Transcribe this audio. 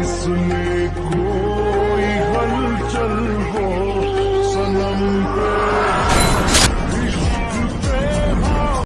isso não.